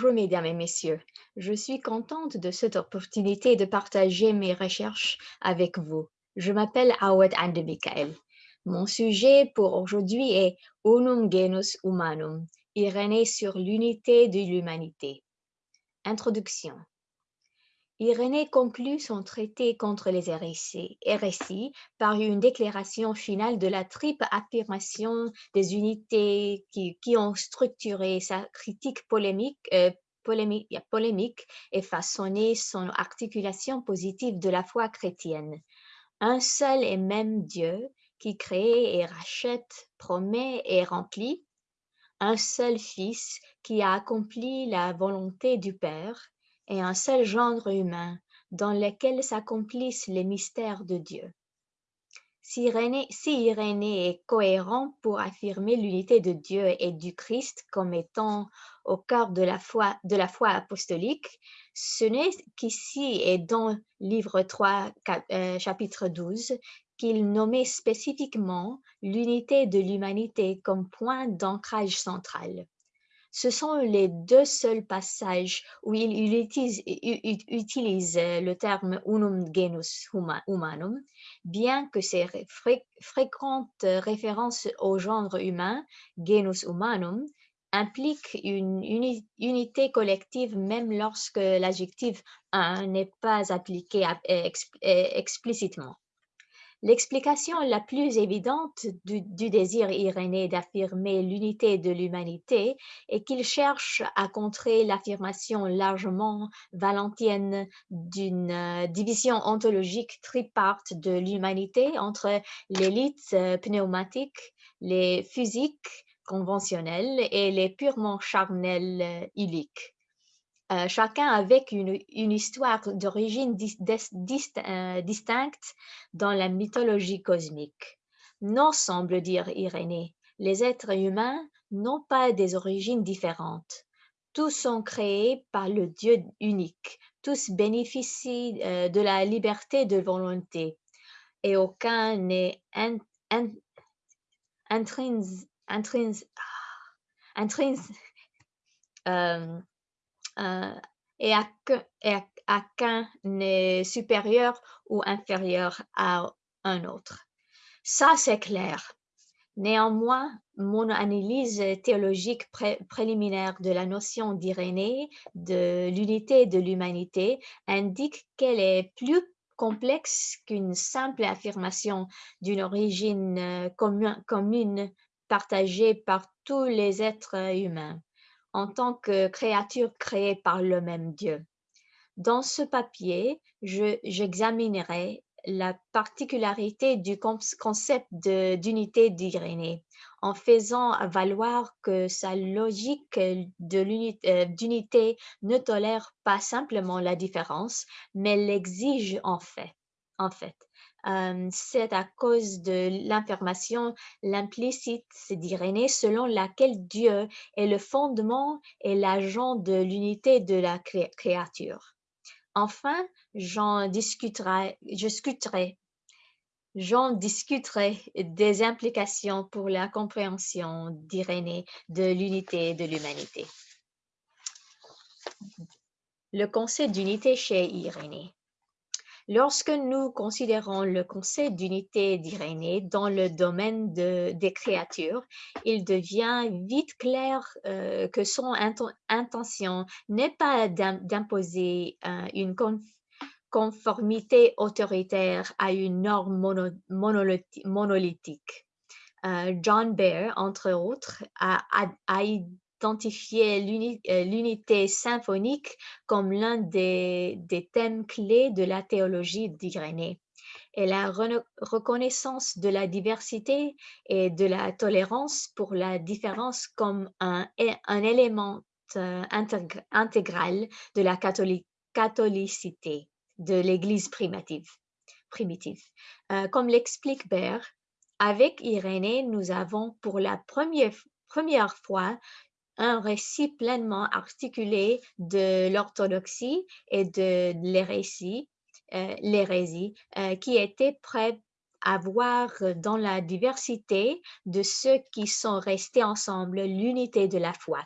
Bonjour mesdames et messieurs, je suis contente de cette opportunité de partager mes recherches avec vous. Je m'appelle Awad Andemikael. Mon sujet pour aujourd'hui est Unum Genus Humanum, Irénée sur l'unité de l'humanité. Introduction. Irénée conclut son traité contre les hérésies, par une déclaration finale de la triple affirmation des unités qui, ont structuré sa critique polémique, euh, polémique et façonné son articulation positive de la foi chrétienne. Un seul et même Dieu qui crée et rachète, promet et remplit. Un seul Fils qui a accompli la volonté du Père et un seul genre humain dans lequel s'accomplissent les mystères de Dieu. Si Irénée, est cohérent pour affirmer l'unité de Dieu et du Christ comme étant au cœur de la foi, apostolique, ce n'est qu'ici et dans livre 3, euh, chapitre 12, qu'il nommait spécifiquement l'unité de l'humanité comme point d'ancrage central. Ce sont les deux seuls passages où il utilise, le terme unum genus humanum, bien que ces fréquentes références au genre humain, genus humanum, impliquent une unité collective même lorsque l'adjectif un n'est pas appliqué explicitement. L'explication la plus évidente du, désir irénée d'affirmer l'unité de l'humanité est qu'il cherche à contrer l'affirmation largement valentienne d'une euh, division ontologique triparte de l'humanité entre l'élite euh, pneumatique, les physiques conventionnels et les purement charnels euh, illiques. Euh, chacun avec une, histoire d'origine euh, distincte dans la mythologie cosmique. Non, semble dire Irénée, les êtres humains n'ont pas des origines différentes. Tous sont créés par le Dieu unique. Tous bénéficient euh, de la liberté de volonté et aucun n'est intrinsèque euh, et à, à qu'un n'est supérieur ou inférieur à un autre. Ça, c'est clair. Néanmoins, mon analyse théologique préliminaire de la notion d'Irénée, de l'unité de l'humanité, indique qu'elle est plus complexe qu'une simple affirmation d'une origine euh, commune partagée par tous les êtres humains en tant que créature créée par le même Dieu. Dans ce papier, j'examinerai la particularité du concept d'unité d'Irénée en faisant valoir que sa logique euh, d'unité ne tolère pas simplement la différence, mais l'exige en fait. En fait c'est à cause de l'information l'implicite d'Irénée selon laquelle Dieu est le fondement et l'agent de l'unité de la créature. Enfin, j'en discuterai, discuterai, j'en discuterai des implications pour la compréhension d'Irénée de l'unité de l'humanité. Le concept d'unité chez Irénée. Lorsque nous considérons le concept d'unité d'Irénée dans le domaine des créatures, il devient vite clair euh, que son intention n'est pas d'imposer euh, une conformité autoritaire à une norme monolithique. Euh, John Baer, entre autres, a, a, euh, l'unité symphonique comme l'un des, thèmes clés de la théologie d'Irénée et la reconnaissance de la diversité et de la tolérance pour la différence comme un, élément euh, intégral de la catholicité de l'Église primitive. Euh, comme l'explique Baer, avec Irénée, nous avons pour la première fois un récit pleinement articulé de l'orthodoxie et de l'hérésie, euh, euh, qui était prêt à voir dans la diversité de ceux qui sont restés ensemble l'unité de la foi.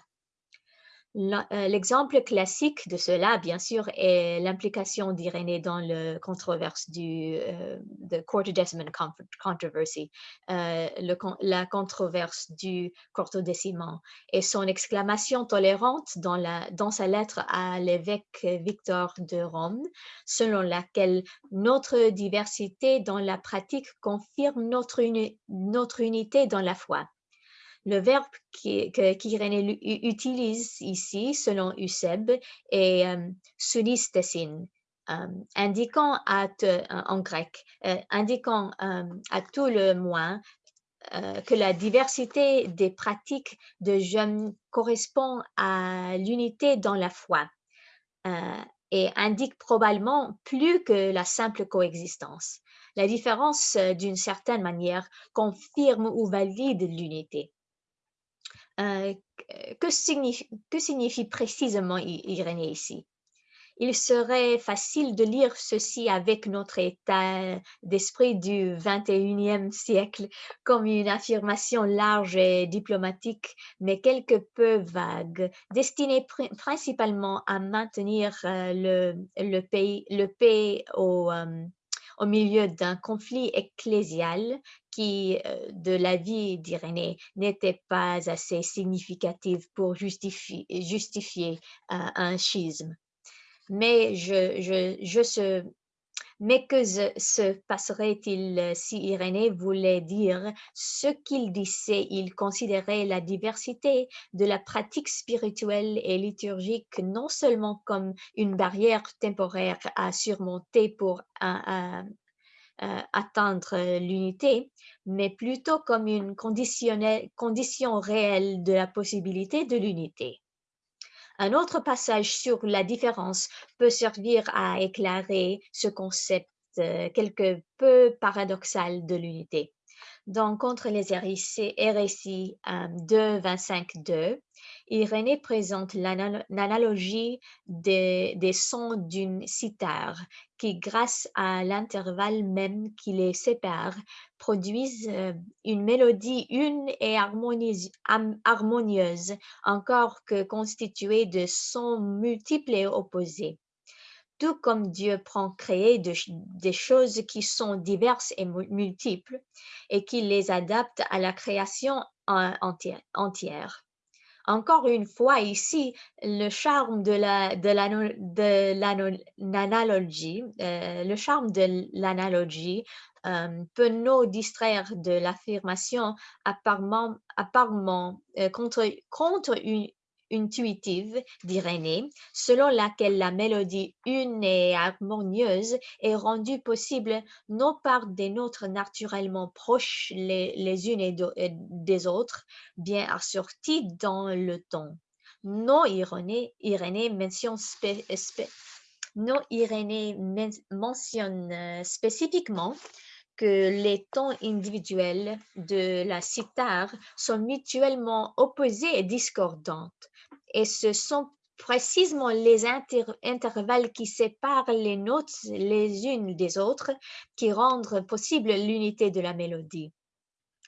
Euh, l'exemple classique de cela, bien sûr, est l'implication d'Irénée dans la controverse du euh, Court Decimal Controversy, la controverse du et son exclamation tolérante dans, sa lettre à l'évêque Victor de Rome, selon laquelle notre diversité dans la pratique confirme notre unité dans la foi. Le verbe qu'Irénée utilise ici, selon Euseb, est euh, euh indiquant à, en grec, euh, indiquant euh, à tout le moins que la diversité des pratiques de jeûne correspond à l'unité dans la foi et indique probablement plus que la simple coexistence. La différence, d'une certaine manière, confirme ou valide l'unité. Euh, que, signifie, que signifie précisément Irénée ici? Il serait facile de lire ceci avec notre état d'esprit du 21e siècle comme une affirmation large et diplomatique, mais quelque peu vague, destinée principalement à maintenir euh, le, pays, euh, au milieu d'un conflit ecclésial qui, euh, de la vie d'Irénée, n'était pas assez significative pour justifier, euh, un schisme. Mais je, je, je se, mais que se passerait-il si Irénée voulait dire ce qu'il disait? Il considérait la diversité de la pratique spirituelle et liturgique non seulement comme une barrière temporaire à surmonter pour un, euh, atteindre l'unité, mais plutôt comme une condition réelle de la possibilité de l'unité. Un autre passage sur la différence peut servir à éclairer ce concept euh, quelque peu paradoxal de l'unité. Dans Contre les RSI 2, 25, 2, Irénée présente l'analogie des, sons d'une cithare qui, grâce à l'intervalle même qui les sépare, produisent euh, une mélodie une et harmonieuse encore que constituée de sons multiples et opposés comme Dieu prend créer des choses qui sont diverses et multiples et qui les adapte à la création entière. Encore une fois, ici, le charme de la de l'analogie, euh, le charme de l'analogie euh, peut nous distraire de l'affirmation apparemment, euh, contre une, intuitive d'Irénée, selon laquelle la mélodie une et harmonieuse est rendue possible non par des notes naturellement proches les, unes et des autres, bien assorties dans le ton. Non Irénée, mentionne, euh, spécifiquement que les tons individuels de la cithare sont mutuellement opposés et discordants et ce sont précisément les intervalles qui séparent les notes les unes des autres qui rendent possible l'unité de la mélodie.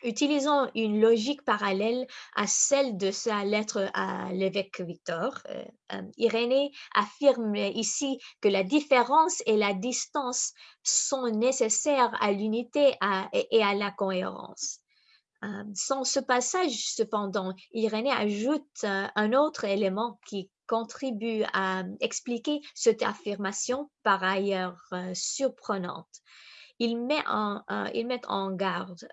Utilisons une logique parallèle à celle de sa lettre à l'évêque Victor. Euh, euh, Irénée affirme ici que la différence et la distance sont nécessaires à l'unité et à la cohérence. Euh, sans ce passage, cependant, Irénée ajoute euh, un autre élément qui contribue à expliquer cette affirmation par ailleurs euh, surprenante. Il met en, met en garde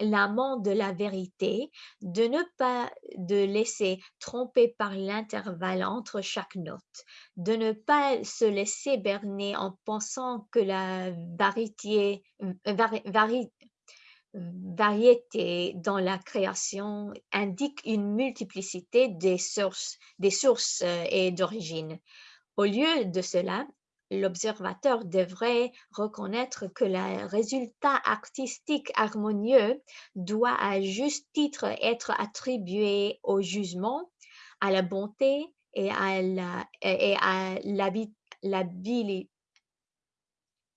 l'amant de la vérité de ne pas de laisser tromper par l'intervalle entre chaque note, de ne pas se laisser berner en pensant que la variété, variété dans la création indique une multiplicité des sources, des sources euh, et d'origines. Au lieu de cela, l'observateur devrait reconnaître que le résultat artistique harmonieux doit à juste titre être attribué au jugement, à la bonté et à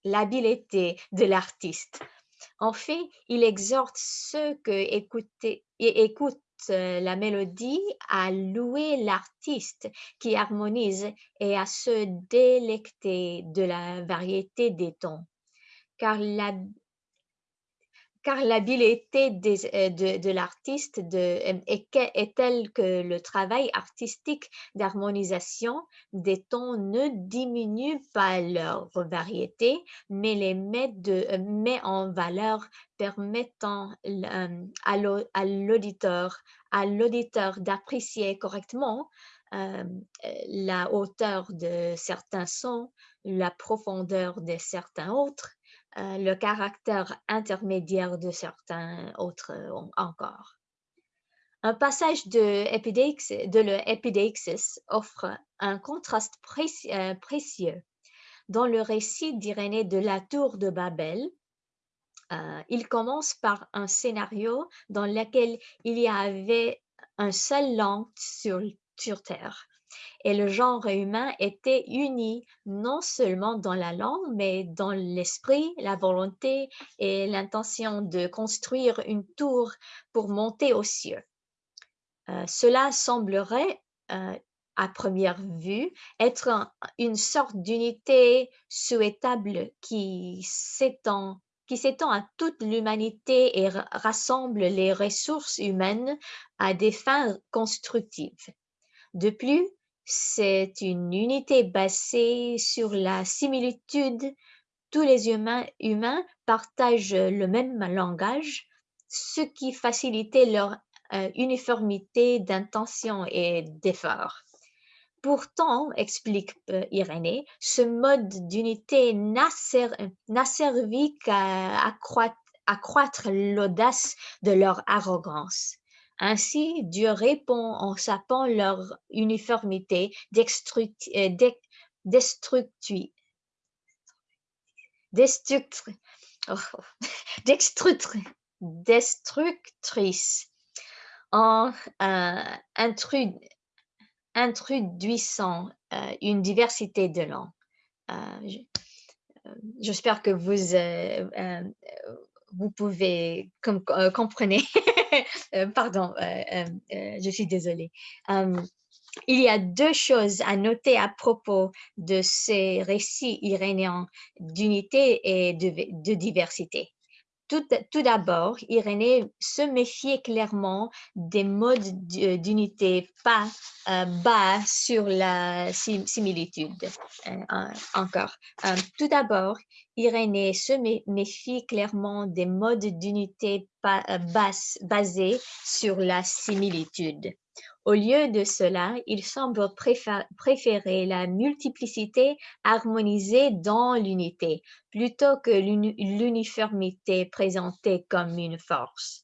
l'habileté de l'artiste. En fait, il exhorte ceux que écoutent la mélodie à louer l'artiste qui harmonise et à se délecter de la variété des tons. Car la car l'habileté euh, de, l'artiste euh, est, telle que le travail artistique d'harmonisation des tons ne diminue pas leur variété, mais les met, euh, en valeur permettant à l'auditeur d'apprécier correctement la hauteur de certains sons, la profondeur de certains autres, euh, le caractère intermédiaire de certains autres euh, encore. Un passage de, de l'Epideixis offre un contraste euh, précieux. Dans le récit d'Irénée de la tour de Babel, il commence par un scénario dans lequel il y avait un seul langue sur Terre et le genre humain était uni non seulement dans la langue, mais dans l'esprit, la volonté et l'intention de construire une tour pour monter aux cieux. Euh, cela semblerait, euh, à première vue, être une sorte d'unité souhaitable qui s'étend qui s'étend à toute l'humanité et rassemble les ressources humaines à des fins constructives. De plus, c'est une unité basée sur la similitude. Tous les humains, partagent le même langage, ce qui facilitait leur euh, uniformité d'intention et d'effort. Pourtant, explique euh, Irénée, ce mode d'unité n'a servi qu'à accroître l'audace de leur arrogance. Ainsi, Dieu répond en sapant leur uniformité euh, oh, destructrice en euh, introduisant euh, une diversité de langues. J'espère que vous, vous pouvez comprendre Euh, pardon, euh, euh, je suis désolée. il y a deux choses à noter à propos de ces récits irénéens d'unité et de, diversité. Tout, d'abord, Irénée se méfiait clairement des modes d'unité pas bas sur la similitude. encore. tout d'abord, Irénée se méfie clairement des modes d'unité euh, basés sur la similitude. Au lieu de cela, il semble préférer la multiplicité harmonisée dans l'unité, plutôt que l'uniformité présentée comme une force.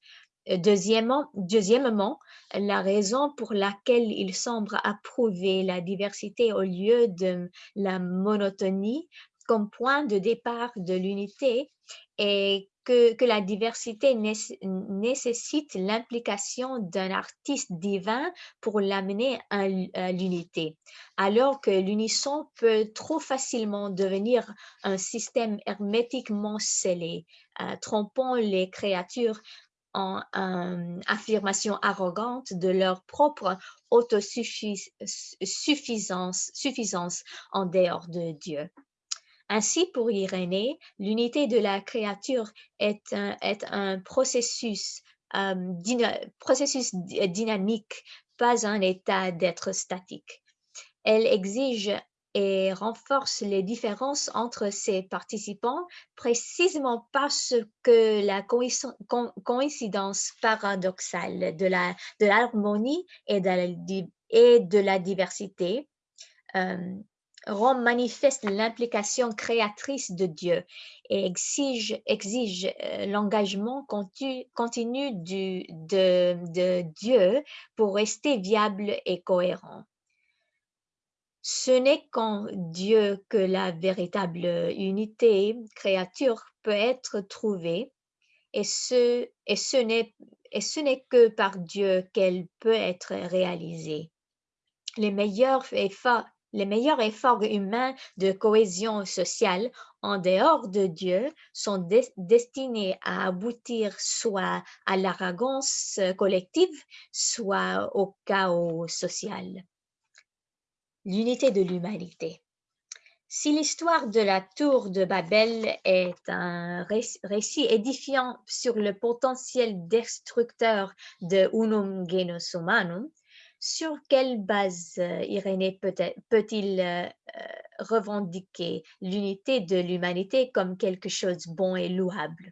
Deuxièmement, la raison pour laquelle il semble approuver la diversité au lieu de la monotonie comme point de départ de l'unité et que, la diversité nécessite l'implication d'un artiste divin pour l'amener à, l'unité, alors que l'unisson peut trop facilement devenir un système hermétiquement scellé, euh, trompant les créatures en euh, affirmation arrogante de leur propre autosuffisance suffisance en dehors de Dieu. Ainsi, pour Irénée, l'unité de la créature est un, processus, dynamique, pas un état d'être statique. Elle exige et renforce les différences entre ses participants précisément parce que la coïncidence paradoxale de l'harmonie et, de la diversité rend manifeste l'implication créatrice de Dieu et exige, exige euh, l'engagement continu, du, de, Dieu pour rester viable et cohérent. Ce n'est qu'en Dieu que la véritable unité créature peut être trouvée et ce, et ce n'est que par Dieu qu'elle peut être réalisée. Les meilleurs efforts les meilleurs efforts humains de cohésion sociale en dehors de Dieu sont destinés à aboutir soit à l'arrogance collective, soit au chaos social. L'unité de l'humanité. Si l'histoire de la tour de Babel est un récit édifiant sur le potentiel destructeur de Unum Genus Humanum, sur quelle base euh, Irénée peut-il euh, euh, revendiquer l'unité de l'humanité comme quelque chose de bon et louable?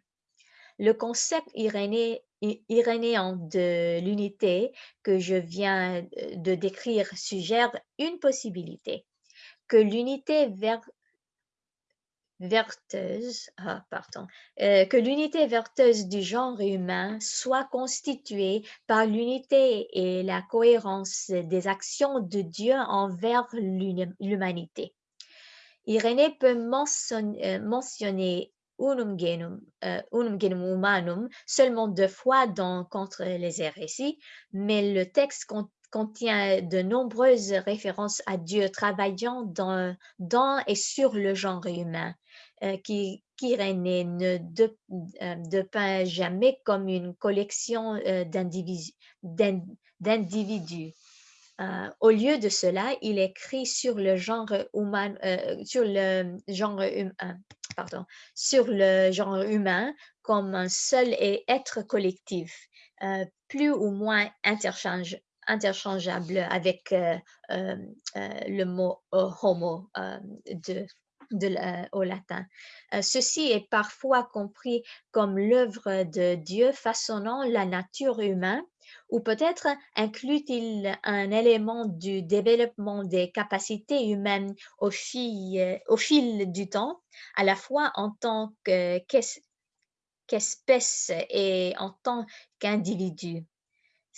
Le concept irénéen de l'unité que je viens de décrire suggère une possibilité, que l'unité vers verteuse, ah, pardon, euh, que l'unité verteuse du genre humain soit constituée par l'unité et la cohérence des actions de Dieu envers l'humanité. Irénée peut euh, mentionner unum genum, euh, unum genum humanum seulement deux fois dans Contre les hérésies, mais le texte contient de nombreuses références à Dieu travaillant dans, dans et sur le genre humain. Euh, qui, qui ne euh, dépeint jamais comme une collection euh, d'individus. au lieu de cela, il écrit sur le genre humain, sur le genre humain, pardon, sur le genre humain comme un seul et être collectif, plus ou moins interchange, interchangeable avec le mot homo de au latin. Euh, ceci est parfois compris comme l'œuvre de Dieu façonnant la nature humaine ou peut-être inclut-il un élément du développement des capacités humaines au fil, au fil du temps, à la fois en tant qu'espèce et en tant qu'individu.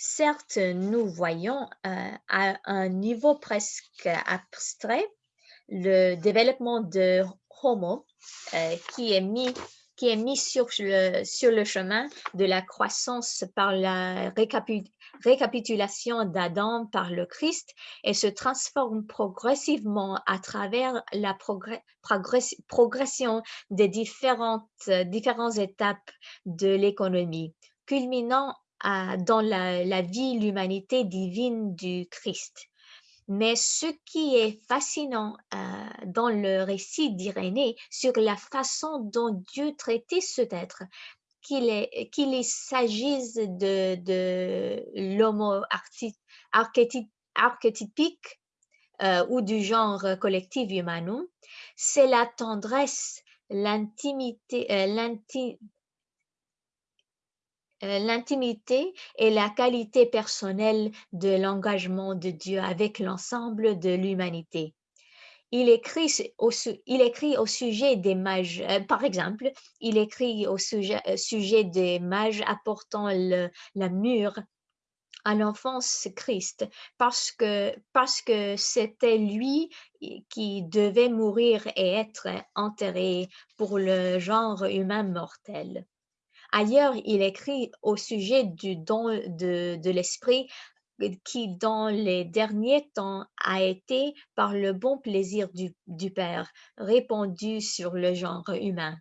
Certes, nous voyons euh, à un niveau presque abstrait le développement de Homo euh, qui est mis sur le, sur le chemin de la croissance par la récapitulation d'Adam par le Christ et se transforme progressivement à travers la progression des différentes, étapes de l'économie, culminant dans la vie, l'humanité divine du Christ. Mais ce qui est fascinant euh, dans le récit d'Irénée sur la façon dont Dieu traitait cet être, qu'il s'agisse de, de l'homo archétypique euh, ou du genre collectif humanum, c'est la tendresse, l'intimité, euh, l'intimité et la qualité personnelle de l'engagement de Dieu avec l'ensemble de l'humanité. Il écrit, au, sujet des mages, euh, par exemple, il écrit au sujet, euh, des mages apportant le, la mûre à l'enfance Christ parce que parce que c'était lui qui devait mourir et être enterré pour le genre humain mortel. Ailleurs, il écrit au sujet du don de, l'esprit euh, qui, dans les derniers temps, a été, par le bon plaisir du, Père, répandu sur le genre humain.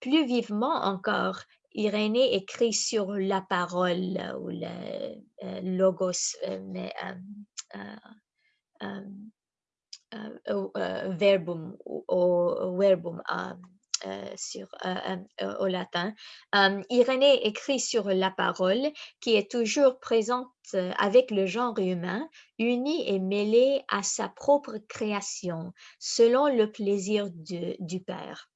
Plus vivement encore, Irénée écrit sur la parole ou le euh, logos, euh, verbum, ou verbum, sur, euh, euh, au latin. Irénée écrit sur la parole qui est toujours présente avec le genre humain, unie et mêlée à sa propre création, selon le plaisir du Père.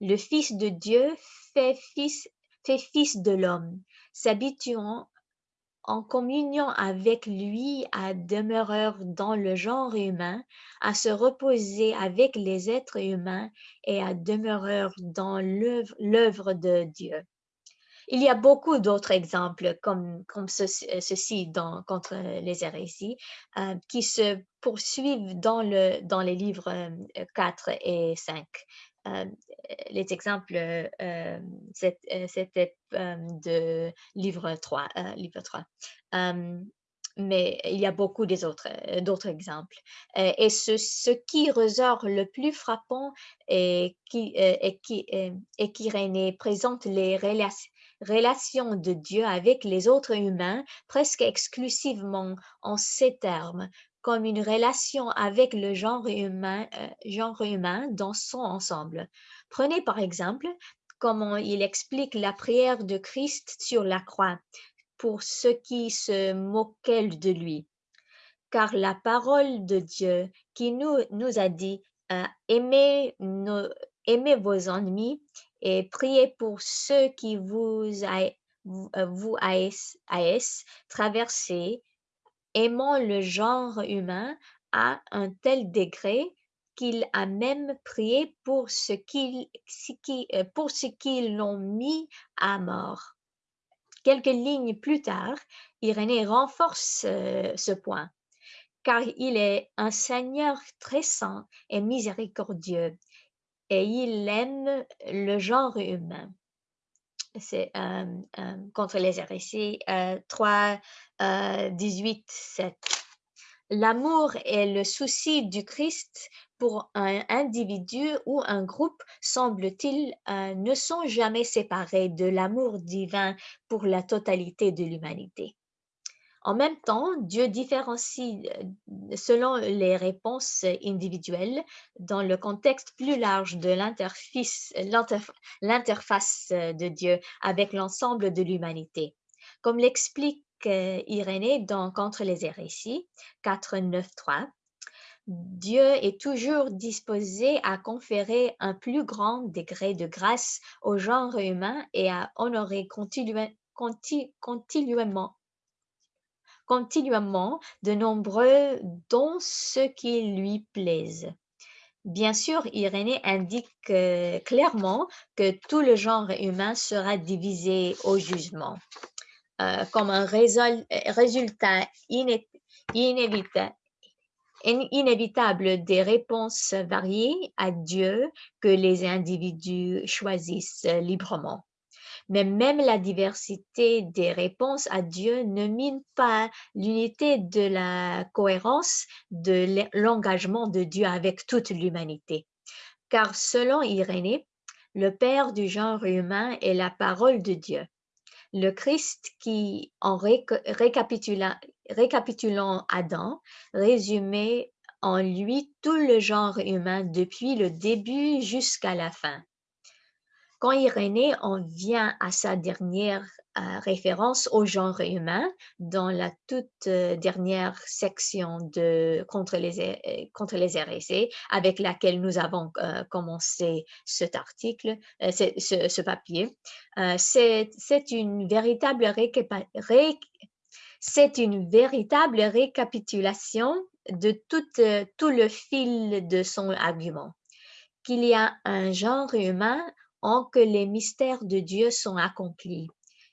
Le Fils de Dieu fait fils, fait fils de l'homme, s'habituant en communion avec lui à demeurer dans le genre humain, à se reposer avec les êtres humains et à demeurer dans l'œuvre de Dieu. Il y a beaucoup d'autres exemples comme, comme ceci dans, contre les hérésies euh, qui se poursuivent dans, dans les livres 4 euh, et 5. Euh, les exemples, euh, c'était euh, de livre 3. livre 3. mais il y a beaucoup d'autres exemples. Et ce, qui ressort le plus frappant est qu'Irénée présente les relations de Dieu avec les autres humains presque exclusivement en ces termes, comme une relation avec le genre humain, genre humain dans son ensemble. Prenez par exemple comment il explique la prière de Christ sur la croix pour ceux qui se moquaient de lui. Car la parole de Dieu qui nous, nous a dit euh, aimez, aimez, vos ennemis et priez pour ceux qui vous, vous haïssent, traversez, aimant le genre humain à un tel degré qu'il a même prié pour qui, euh, pour ce qui l'ont mis à mort. Quelques lignes plus tard, Irénée renforce euh, ce point, car il est un Seigneur très saint et miséricordieux, et il aime le genre humain. C'est contre les hérésies 3, 18, 7. L'amour et le souci du Christ pour un individu ou un groupe, semble-t-il, euh, ne sont jamais séparés de l'amour divin pour la totalité de l'humanité. En même temps, Dieu différencie euh, selon les réponses individuelles dans le contexte plus large de l'interface de Dieu avec l'ensemble de l'humanité. Comme l'explique euh, Irénée dans Contre les hérésies 4, 9, 3, Dieu est toujours disposé à conférer un plus grand degré de grâce au genre humain et à honorer continuellement, continuellement de nombreux dont ce qui lui plaise. Bien sûr, Irénée indique euh, clairement que tout le genre humain sera divisé au jugement. Euh, comme un résultat inévitable des réponses variées à Dieu que les individus choisissent librement. Mais même la diversité des réponses à Dieu ne mine pas l'unité de la cohérence de l'engagement de Dieu avec toute l'humanité. Car selon Irénée, le Père du genre humain est la parole de Dieu. Le Christ qui, en récapitulant, Adam, résumait en lui tout le genre humain depuis le début jusqu'à la fin. Quand Irénée en vient à sa dernière euh, référence au genre humain dans la toute euh, dernière section de contre les, euh, contre les RSC avec laquelle nous avons commencé cet article, ce, ce, papier, c'est une véritable c'est une véritable récapitulation de tout, tout le fil de son argument, qu'il y a un genre humain en que les mystères de Dieu sont accomplis.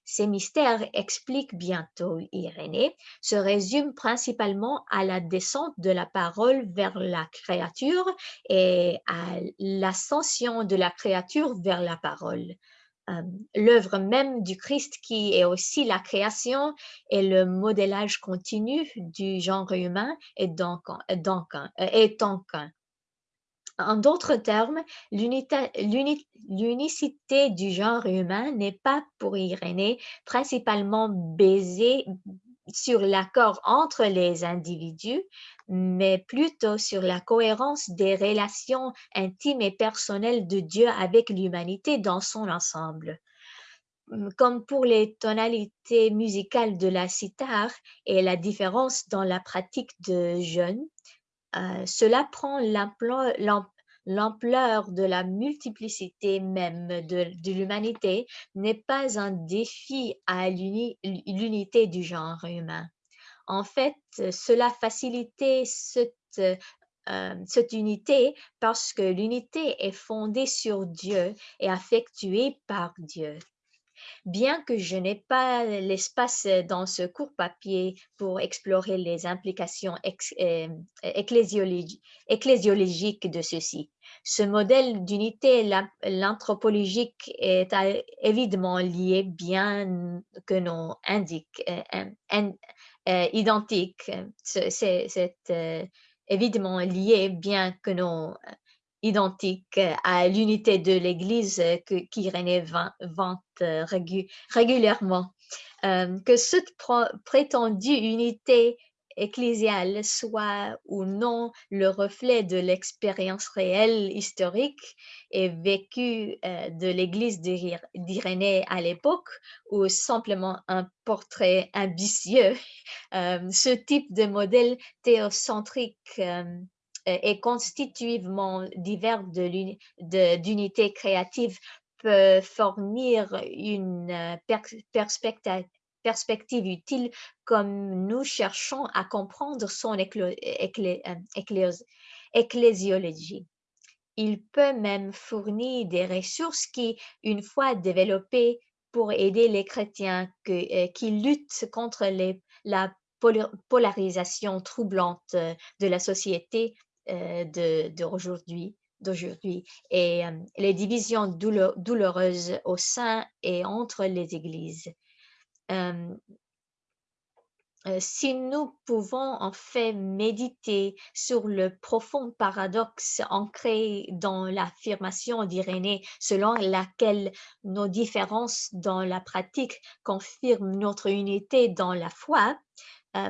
Ces mystères, explique bientôt Irénée, se résument principalement à la descente de la parole vers la créature et à l'ascension de la créature vers la parole. Euh, l'œuvre même du Christ qui est aussi la création et le modélage continu du genre humain est donc, donc, est donc en d'autres termes, l'unicité du genre humain n'est pas pour Irénée principalement basée sur l'accord entre les individus, mais plutôt sur la cohérence des relations intimes et personnelles de Dieu avec l'humanité dans son ensemble. Comme pour les tonalités musicales de la sitar et la différence dans la pratique de jeûne, euh, cela prend l'ampleur de la multiplicité même de, l'humanité n'est pas un défi à l'unité du genre humain. En fait, cela facilite cette, euh, cette unité parce que l'unité est fondée sur Dieu et affectuée par Dieu. Bien que je n'ai pas l'espace dans ce court papier pour explorer les implications euh, ecclésiologiques de ceci, ce modèle d'unité l'anthropologique est évidemment lié bien que non indique, euh, identique. C'est évidemment lié, bien que non identique à l'unité de l'Église qu'Irénée vante régulièrement. que cette prétendue unité ecclésiale soit ou non le reflet de l'expérience réelle historique et vécue euh, de l'Église d'Irénée à l'époque ou simplement un portrait ambitieux. Euh, ce type de modèle théocentrique euh, et constitutivement divers d'unités créatives peut fournir une perspective perspective utile comme nous cherchons à comprendre son euh, ecclésiologie. Il peut même fournir des ressources qui, une fois développées pour aider les chrétiens euh, qui luttent contre la polarisation troublante euh, de la société d'aujourd'hui d'aujourd'hui. Et les divisions douloureuses au sein et entre les églises. Si nous pouvons en fait méditer sur le profond paradoxe ancré dans l'affirmation d'Irénée selon laquelle nos différences dans la pratique confirment notre unité dans la foi,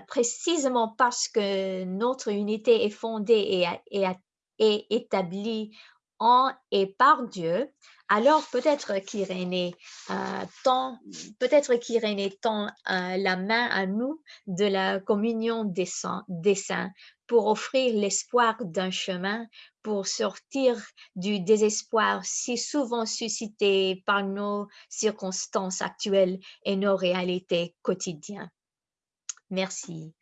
précisément parce que notre unité est fondée et, établie en et par Dieu, alors peut-être qu'Irénée euh, tend, peut-être euh, la main à nous de la communion des saints pour offrir l'espoir d'un chemin pour sortir du désespoir si souvent suscité par nos circonstances actuelles et nos réalités quotidiennes. Merci.